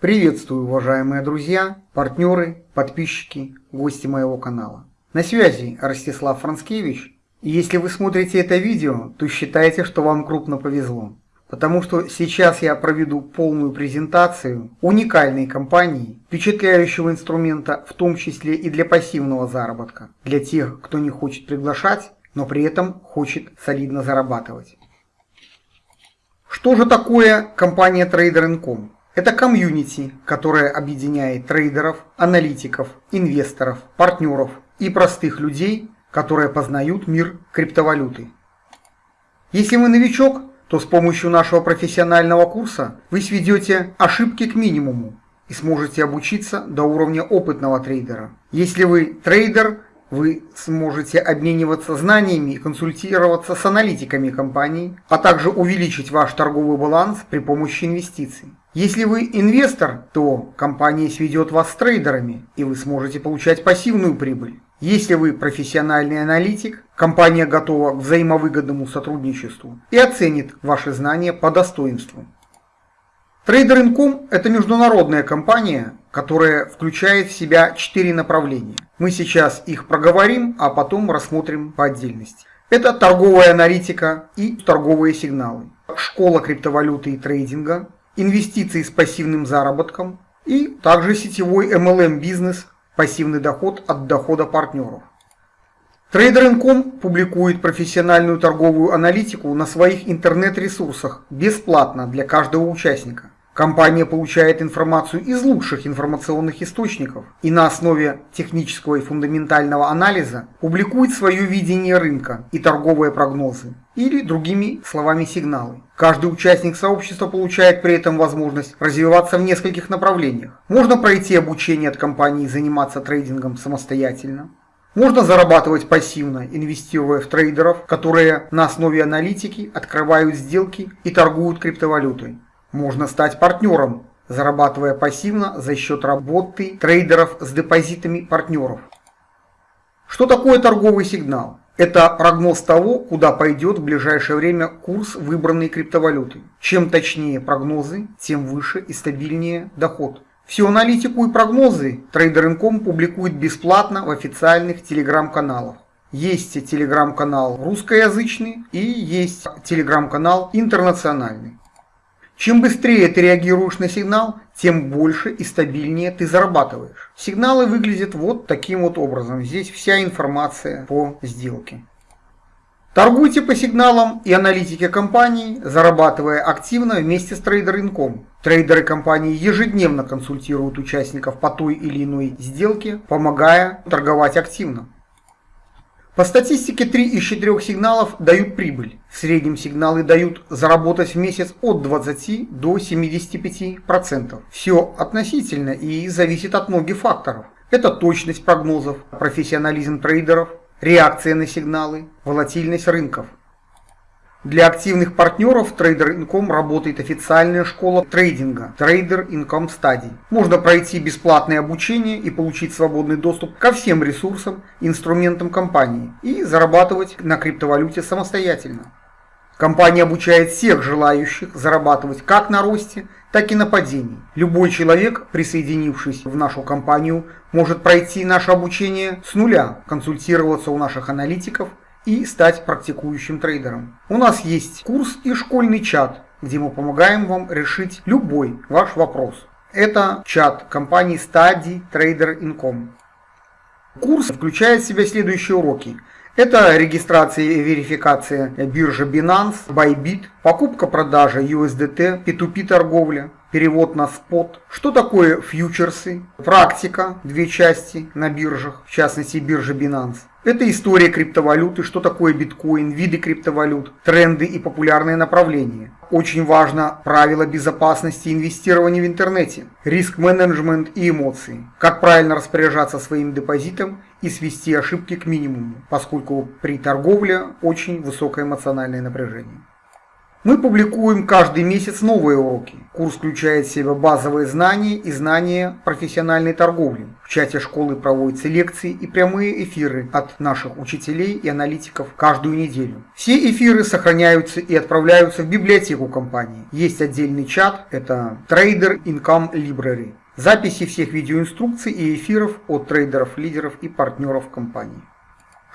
Приветствую, уважаемые друзья, партнеры, подписчики, гости моего канала. На связи Ростислав Францкевич, и если вы смотрите это видео, то считайте, что вам крупно повезло. Потому что сейчас я проведу полную презентацию уникальной компании, впечатляющего инструмента, в том числе и для пассивного заработка, для тех, кто не хочет приглашать, но при этом хочет солидно зарабатывать. Что же такое компания Trader.com? Это комьюнити, которое объединяет трейдеров, аналитиков, инвесторов, партнеров и простых людей, которые познают мир криптовалюты. Если вы новичок, то с помощью нашего профессионального курса вы сведете ошибки к минимуму и сможете обучиться до уровня опытного трейдера. Если вы трейдер, вы сможете обмениваться знаниями и консультироваться с аналитиками компаний, а также увеличить ваш торговый баланс при помощи инвестиций. Если вы инвестор, то компания сведет вас с трейдерами, и вы сможете получать пассивную прибыль. Если вы профессиональный аналитик, компания готова к взаимовыгодному сотрудничеству и оценит ваши знания по достоинству. Trader.com – это международная компания, которая включает в себя четыре направления. Мы сейчас их проговорим, а потом рассмотрим по отдельности. Это торговая аналитика и торговые сигналы, школа криптовалюты и трейдинга, инвестиции с пассивным заработком и также сетевой MLM бизнес, пассивный доход от дохода партнеров. Trader.com публикует профессиональную торговую аналитику на своих интернет-ресурсах бесплатно для каждого участника. Компания получает информацию из лучших информационных источников и на основе технического и фундаментального анализа публикует свое видение рынка и торговые прогнозы, или другими словами сигналы. Каждый участник сообщества получает при этом возможность развиваться в нескольких направлениях. Можно пройти обучение от компании и заниматься трейдингом самостоятельно. Можно зарабатывать пассивно, инвестируя в трейдеров, которые на основе аналитики открывают сделки и торгуют криптовалютой. Можно стать партнером, зарабатывая пассивно за счет работы трейдеров с депозитами партнеров. Что такое торговый сигнал? Это прогноз того, куда пойдет в ближайшее время курс выбранной криптовалюты. Чем точнее прогнозы, тем выше и стабильнее доход. Всю аналитику и прогнозы Trader.com публикует бесплатно в официальных телеграм-каналах. Есть телеграм-канал русскоязычный и есть телеграм-канал интернациональный. Чем быстрее ты реагируешь на сигнал, тем больше и стабильнее ты зарабатываешь. Сигналы выглядят вот таким вот образом. Здесь вся информация по сделке. Торгуйте по сигналам и аналитике компаний, зарабатывая активно вместе с Trader.com. Трейдеры компании ежедневно консультируют участников по той или иной сделке, помогая торговать активно. По статистике 3 из 4 сигналов дают прибыль. В среднем сигналы дают заработать в месяц от 20 до 75%. Все относительно и зависит от многих факторов. Это точность прогнозов, профессионализм трейдеров, реакция на сигналы, волатильность рынков. Для активных партнеров Trader.com работает официальная школа трейдинга Trader Income Study. Можно пройти бесплатное обучение и получить свободный доступ ко всем ресурсам, инструментам компании и зарабатывать на криптовалюте самостоятельно. Компания обучает всех желающих зарабатывать как на росте, так и на падении. Любой человек, присоединившись в нашу компанию, может пройти наше обучение с нуля, консультироваться у наших аналитиков – и стать практикующим трейдером. У нас есть курс и школьный чат, где мы помогаем вам решить любой ваш вопрос. Это чат компании Study Trader Income. Курс включает в себя следующие уроки. Это регистрация и верификация биржи Binance, Bybit, покупка-продажа USDT, P2P торговля, перевод на спот. Что такое фьючерсы? Практика, две части на биржах, в частности биржа Binance. Это история криптовалюты, что такое биткоин, виды криптовалют, тренды и популярные направления. Очень важно правила безопасности инвестирования в интернете, риск-менеджмент и эмоции. Как правильно распоряжаться своим депозитом и свести ошибки к минимуму, поскольку при торговле очень высокое эмоциональное напряжение. Мы публикуем каждый месяц новые уроки. Курс включает в себя базовые знания и знания профессиональной торговли. В чате школы проводятся лекции и прямые эфиры от наших учителей и аналитиков каждую неделю. Все эфиры сохраняются и отправляются в библиотеку компании. Есть отдельный чат, это Trader Income Library. Записи всех видеоинструкций и эфиров от трейдеров, лидеров и партнеров компании.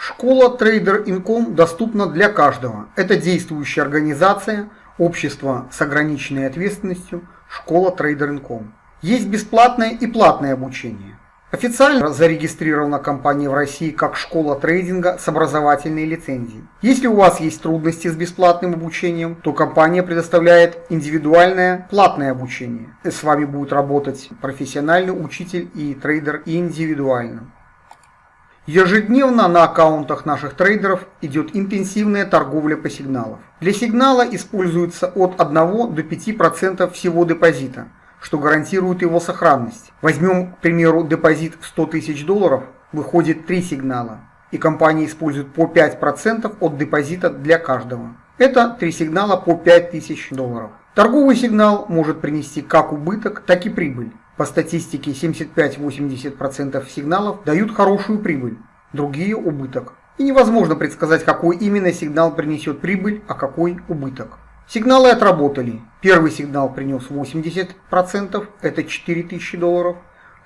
Школа Trader Income доступна для каждого. Это действующая организация – Общество с ограниченной ответственностью, школа Trader.com. Есть бесплатное и платное обучение. Официально зарегистрирована компания в России как школа трейдинга с образовательной лицензией. Если у вас есть трудности с бесплатным обучением, то компания предоставляет индивидуальное платное обучение. С вами будет работать профессиональный учитель и трейдер индивидуально. Ежедневно на аккаунтах наших трейдеров идет интенсивная торговля по сигналам. Для сигнала используется от 1 до 5% всего депозита, что гарантирует его сохранность. Возьмем, к примеру, депозит в 100 тысяч долларов, выходит 3 сигнала, и компания использует по 5% от депозита для каждого. Это 3 сигнала по 5000 долларов. Торговый сигнал может принести как убыток, так и прибыль. По статистике 75-80% сигналов дают хорошую прибыль, другие – убыток. И невозможно предсказать, какой именно сигнал принесет прибыль, а какой убыток. Сигналы отработали. Первый сигнал принес 80%, это 4000 долларов.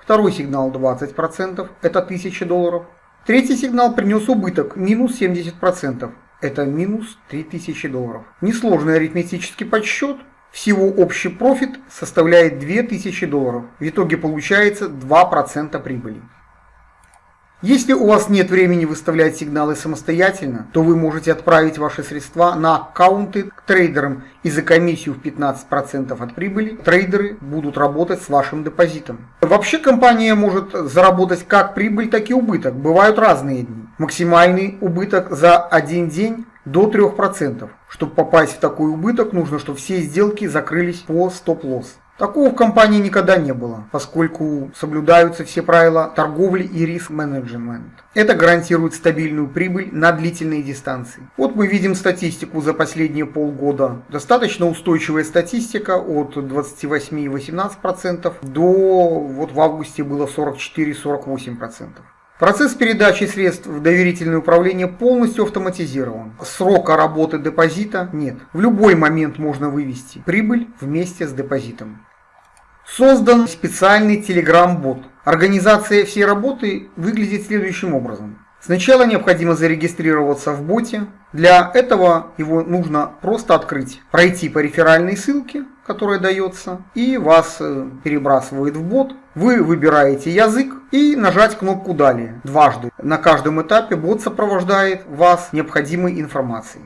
Второй сигнал 20%, это 1000 долларов. Третий сигнал принес убыток, минус 70%, это минус 3000 долларов. Несложный арифметический подсчет, всего общий профит составляет 2000 долларов. В итоге получается 2% прибыли. Если у вас нет времени выставлять сигналы самостоятельно, то вы можете отправить ваши средства на аккаунты к трейдерам и за комиссию в 15% от прибыли трейдеры будут работать с вашим депозитом. Вообще компания может заработать как прибыль, так и убыток. Бывают разные дни. Максимальный убыток за один день до 3%. Чтобы попасть в такой убыток, нужно, чтобы все сделки закрылись по стоп-лосс. Такого в компании никогда не было, поскольку соблюдаются все правила торговли и риск-менеджмент. Это гарантирует стабильную прибыль на длительные дистанции. Вот мы видим статистику за последние полгода. Достаточно устойчивая статистика от 28,18% до вот в августе было 44-48%. Процесс передачи средств в доверительное управление полностью автоматизирован. Срока работы депозита нет. В любой момент можно вывести прибыль вместе с депозитом. Создан специальный Telegram-бот. Организация всей работы выглядит следующим образом. Сначала необходимо зарегистрироваться в боте. Для этого его нужно просто открыть, пройти по реферальной ссылке, которая дается, и вас э, перебрасывает в бот. Вы выбираете язык и нажать кнопку «Далее» дважды. На каждом этапе бот сопровождает вас необходимой информацией.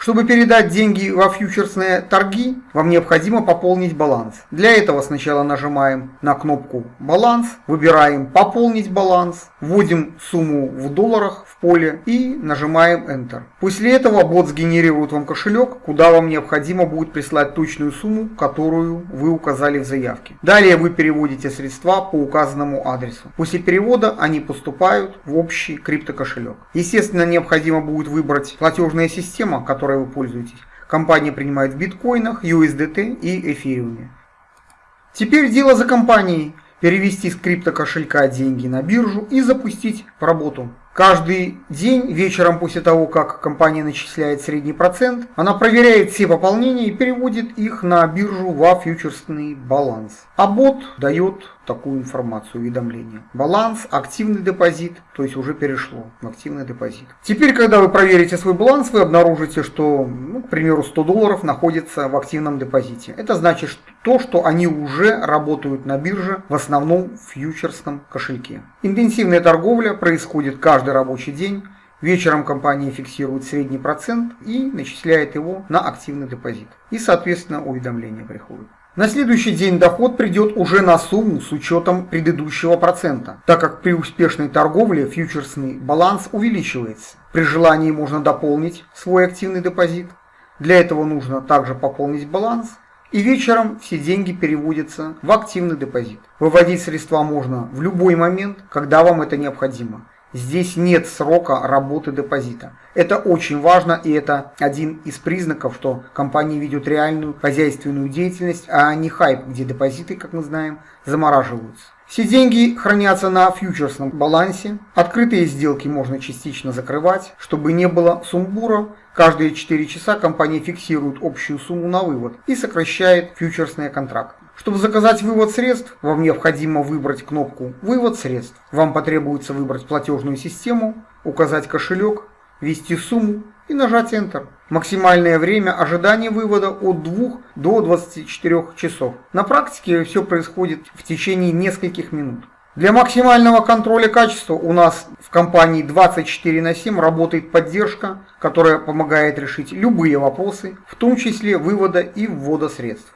Чтобы передать деньги во фьючерсные торги, вам необходимо пополнить баланс. Для этого сначала нажимаем на кнопку «Баланс», выбираем «Пополнить баланс», вводим сумму в долларах в поле и нажимаем Enter. После этого бот сгенерирует вам кошелек, куда вам необходимо будет прислать точную сумму, которую вы указали в заявке. Далее вы переводите средства по указанному адресу. После перевода они поступают в общий криптокошелек. Естественно, необходимо будет выбрать платежная система, которая которой вы пользуетесь. Компания принимает в биткоинах, USDT и эфириуме. Теперь дело за компанией. Перевести с криптокошелька деньги на биржу и запустить в работу. Каждый день вечером после того, как компания начисляет средний процент, она проверяет все пополнения и переводит их на биржу во фьючерсный баланс. А бот дает такую информацию, уведомление. Баланс, активный депозит, то есть уже перешло в активный депозит. Теперь, когда вы проверите свой баланс, вы обнаружите, что, ну, к примеру, 100 долларов находится в активном депозите. Это значит то, что они уже работают на бирже, в основном в фьючерсном кошельке. Интенсивная торговля происходит каждый рабочий день. Вечером компания фиксирует средний процент и начисляет его на активный депозит. И, соответственно, уведомление приходит. На следующий день доход придет уже на сумму с учетом предыдущего процента, так как при успешной торговле фьючерсный баланс увеличивается. При желании можно дополнить свой активный депозит. Для этого нужно также пополнить баланс. И вечером все деньги переводятся в активный депозит. Выводить средства можно в любой момент, когда вам это необходимо. Здесь нет срока работы депозита. Это очень важно и это один из признаков, что компания ведет реальную хозяйственную деятельность, а не хайп, где депозиты, как мы знаем, замораживаются. Все деньги хранятся на фьючерсном балансе. Открытые сделки можно частично закрывать, чтобы не было сумбура. Каждые 4 часа компания фиксирует общую сумму на вывод и сокращает фьючерсные контракты. Чтобы заказать вывод средств, вам необходимо выбрать кнопку «Вывод средств». Вам потребуется выбрать платежную систему, указать кошелек, ввести сумму и нажать Enter. Максимальное время ожидания вывода от 2 до 24 часов. На практике все происходит в течение нескольких минут. Для максимального контроля качества у нас в компании 24 на 7 работает поддержка, которая помогает решить любые вопросы, в том числе вывода и ввода средств.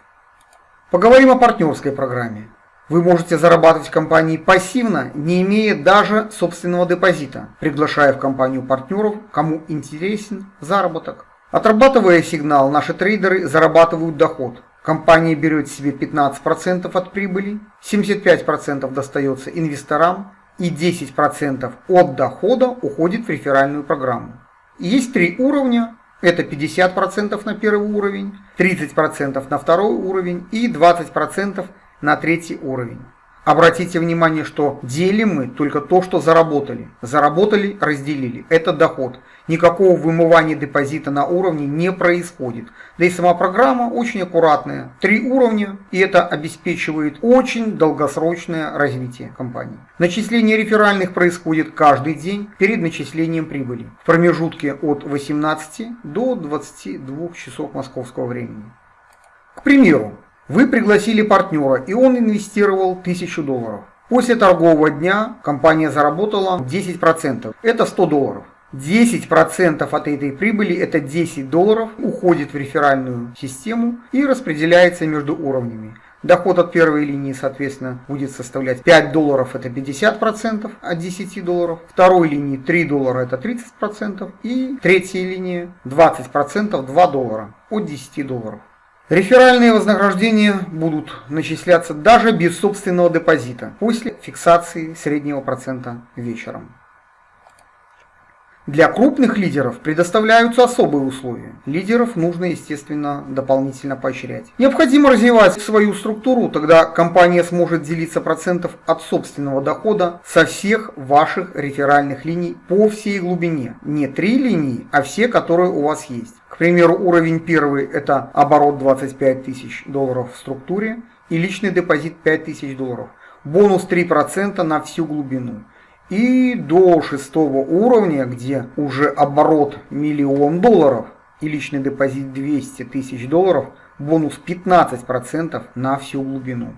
Поговорим о партнерской программе. Вы можете зарабатывать в компании пассивно, не имея даже собственного депозита, приглашая в компанию партнеров, кому интересен заработок. Отрабатывая сигнал, наши трейдеры зарабатывают доход. Компания берет себе 15% от прибыли, 75% достается инвесторам и 10% от дохода уходит в реферальную программу. Есть три уровня это 50% на первый уровень, 30% на второй уровень и 20% на третий уровень. Обратите внимание, что делим мы только то, что заработали. Заработали, разделили. Это доход. Никакого вымывания депозита на уровне не происходит. Да и сама программа очень аккуратная. Три уровня, и это обеспечивает очень долгосрочное развитие компании. Начисление реферальных происходит каждый день перед начислением прибыли. В промежутке от 18 до 22 часов московского времени. К примеру, вы пригласили партнера, и он инвестировал 1000 долларов. После торгового дня компания заработала 10%. Это 100 долларов. 10% от этой прибыли, это 10 долларов, уходит в реферальную систему и распределяется между уровнями. Доход от первой линии, соответственно, будет составлять 5 долларов, это 50% от 10 долларов. Второй линии 3 доллара, это 30%. И третья линия 20%, 2 доллара от 10 долларов. Реферальные вознаграждения будут начисляться даже без собственного депозита после фиксации среднего процента вечером. Для крупных лидеров предоставляются особые условия. Лидеров нужно, естественно, дополнительно поощрять. Необходимо развивать свою структуру, тогда компания сможет делиться процентов от собственного дохода со всех ваших реферальных линий по всей глубине. Не три линии, а все, которые у вас есть. К примеру, уровень первый это оборот 25 тысяч долларов в структуре и личный депозит 5 тысяч долларов. Бонус 3% на всю глубину. И до шестого уровня, где уже оборот миллион долларов и личный депозит 200 тысяч долларов, бонус 15% на всю глубину.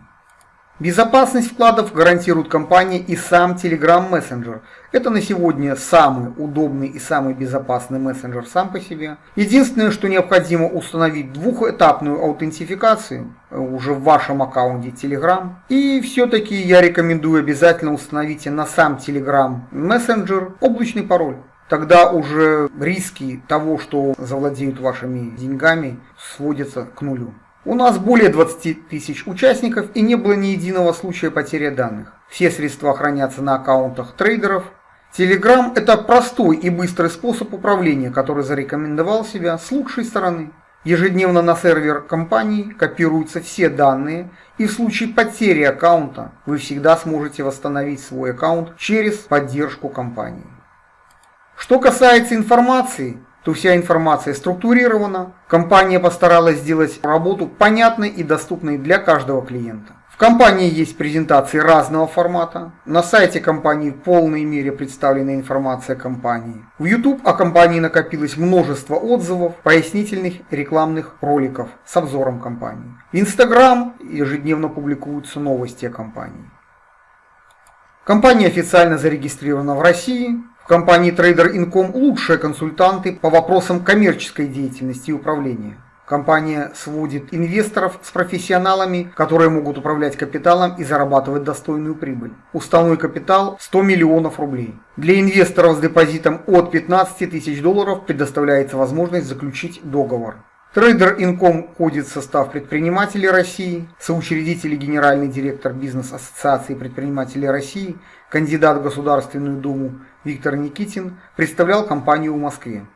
Безопасность вкладов гарантирует компания и сам Telegram Messenger. Это на сегодня самый удобный и самый безопасный мессенджер сам по себе. Единственное, что необходимо установить двухэтапную аутентификацию э, уже в вашем аккаунте Telegram. И все-таки я рекомендую обязательно установите на сам Telegram Messenger облачный пароль. Тогда уже риски того, что завладеют вашими деньгами, сводятся к нулю. У нас более 20 тысяч участников и не было ни единого случая потери данных. Все средства хранятся на аккаунтах трейдеров. Telegram – это простой и быстрый способ управления, который зарекомендовал себя с лучшей стороны. Ежедневно на сервер компании копируются все данные, и в случае потери аккаунта вы всегда сможете восстановить свой аккаунт через поддержку компании. Что касается информации, то вся информация структурирована. Компания постаралась сделать работу понятной и доступной для каждого клиента. В компании есть презентации разного формата. На сайте компании в полной мере представлена информация компании. В YouTube о компании накопилось множество отзывов, пояснительных рекламных роликов с обзором компании. В Instagram ежедневно публикуются новости о компании. Компания официально зарегистрирована в России. Компании Trader Income лучшие консультанты по вопросам коммерческой деятельности и управления. Компания сводит инвесторов с профессионалами, которые могут управлять капиталом и зарабатывать достойную прибыль. Уставной капитал 100 миллионов рублей. Для инвесторов с депозитом от 15 тысяч долларов предоставляется возможность заключить договор. Трейдер Инком входит в состав предпринимателей России, соучредитель и генеральный директор бизнес-ассоциации предпринимателей России, кандидат в Государственную Думу Виктор Никитин представлял компанию в Москве.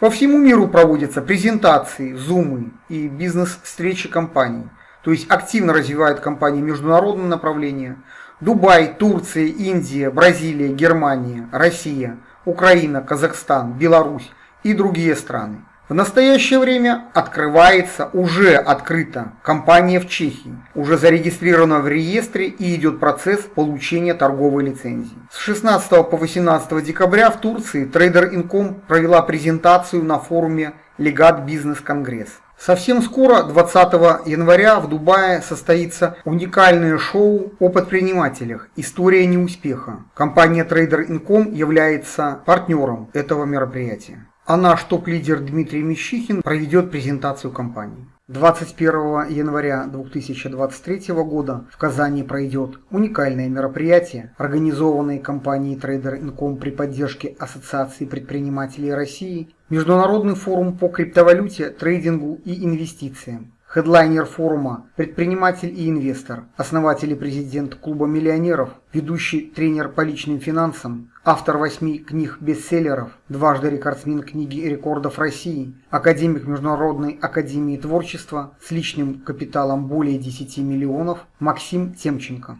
По всему миру проводятся презентации, зумы и бизнес-встречи компаний, то есть активно развивают компании международное направление. Дубай, Турция, Индия, Бразилия, Германия, Россия, Украина, Казахстан, Беларусь и другие страны. В настоящее время открывается, уже открыта компания в Чехии, уже зарегистрирована в реестре и идет процесс получения торговой лицензии. С 16 по 18 декабря в Турции Trader Income провела презентацию на форуме Легат Бизнес Конгресс. Совсем скоро, 20 января, в Дубае состоится уникальное шоу о предпринимателях «История неуспеха». Компания Trader Income является партнером этого мероприятия а наш топ-лидер Дмитрий Мещихин проведет презентацию компании. 21 января 2023 года в Казани пройдет уникальное мероприятие, организованное компанией Trader Income при поддержке Ассоциации предпринимателей России, Международный форум по криптовалюте, трейдингу и инвестициям. Хедлайнер форума, предприниматель и инвестор, основатель и президент клуба миллионеров, ведущий тренер по личным финансам, автор восьми книг-бестселлеров, дважды рекордсмен книги рекордов России, академик Международной академии творчества с личным капиталом более 10 миллионов Максим Темченко.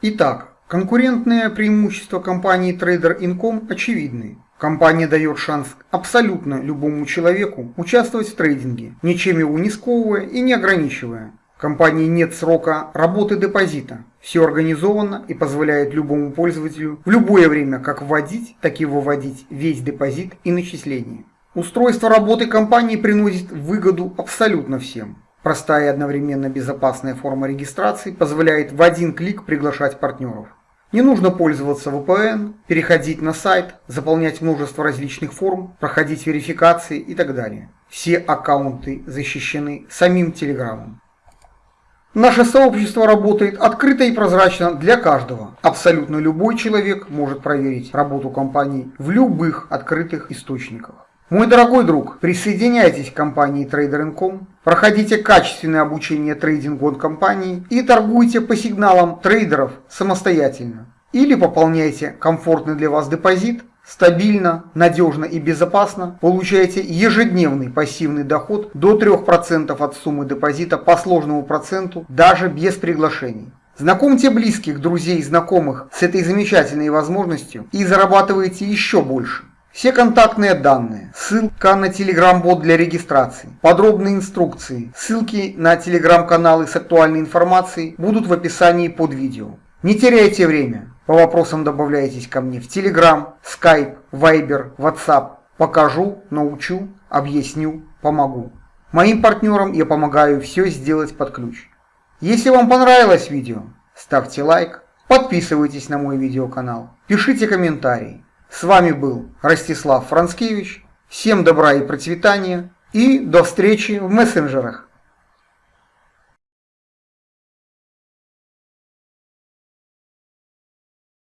Итак, конкурентные преимущества компании Trader Income очевидны. Компания дает шанс абсолютно любому человеку участвовать в трейдинге, ничем его не сковывая и не ограничивая. В компании нет срока работы депозита. Все организовано и позволяет любому пользователю в любое время как вводить, так и выводить весь депозит и начисления. Устройство работы компании приносит выгоду абсолютно всем. Простая и одновременно безопасная форма регистрации позволяет в один клик приглашать партнеров. Не нужно пользоваться VPN, переходить на сайт, заполнять множество различных форм, проходить верификации и так далее. Все аккаунты защищены самим Телеграмом. Наше сообщество работает открыто и прозрачно для каждого. Абсолютно любой человек может проверить работу компании в любых открытых источниках. Мой дорогой друг, присоединяйтесь к компании Trader.com, проходите качественное обучение трейдингу от компании и торгуйте по сигналам трейдеров самостоятельно. Или пополняйте комфортный для вас депозит, стабильно, надежно и безопасно получаете ежедневный пассивный доход до 3% от суммы депозита по сложному проценту даже без приглашений. Знакомьте близких, друзей и знакомых с этой замечательной возможностью и зарабатывайте еще больше. Все контактные данные, ссылка на телеграм-бот для регистрации, подробные инструкции, ссылки на телеграм-каналы с актуальной информацией будут в описании под видео. Не теряйте время, по вопросам добавляйтесь ко мне в телеграм, скайп, вайбер, ватсап. Покажу, научу, объясню, помогу. Моим партнерам я помогаю все сделать под ключ. Если вам понравилось видео, ставьте лайк, подписывайтесь на мой видеоканал, пишите комментарии. С вами был Ростислав Францкевич. Всем добра и процветания и до встречи в мессенджерах.